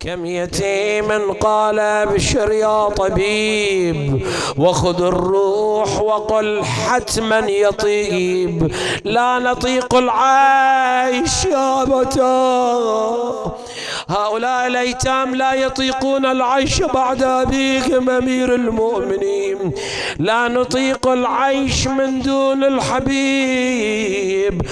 كم يتيم قال ابشر يا طبيب وخذ الروح وقل حتما يطيب لا نطيق العيش يا متى هؤلاء الأيتام لا يطيقون العيش بعد أبيهم أمير المؤمنين. لا نطيق العيش من دون الحبيب.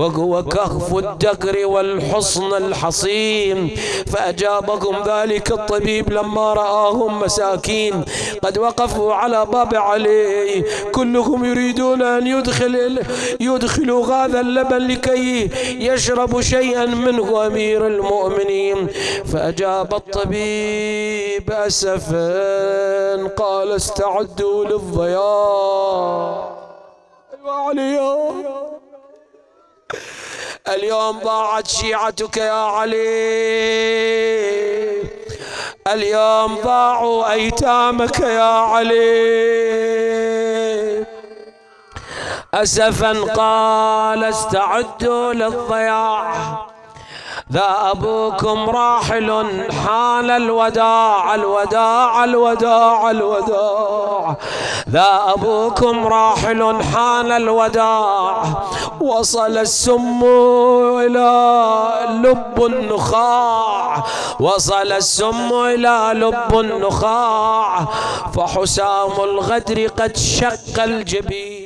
فهو كهف الدكر والحصن الحصين. فأجابهم ذلك الطبيب لما رآهم مساكين. قد وقفوا على باب علي. كلهم يريدون أن يدخل يدخلوا هذا اللبن لكي يشربوا شيئا منه أمير المؤمنين. فأجاب الطبيب أسفا قال استعدوا للضياء اليوم ضاعت شيعتك يا علي. اليوم ضاعوا أيتامك يا علي. أسفا قال استعدوا للضياع. ذا أبوكم راحل حان الوداع الوداع الوداع الوداع. ذا أبوكم راحل حان الوداع. وصل السم إلى لب النخاع. وصل السم إلى لب النخاع. فحسام الغدر قد شق الجبين.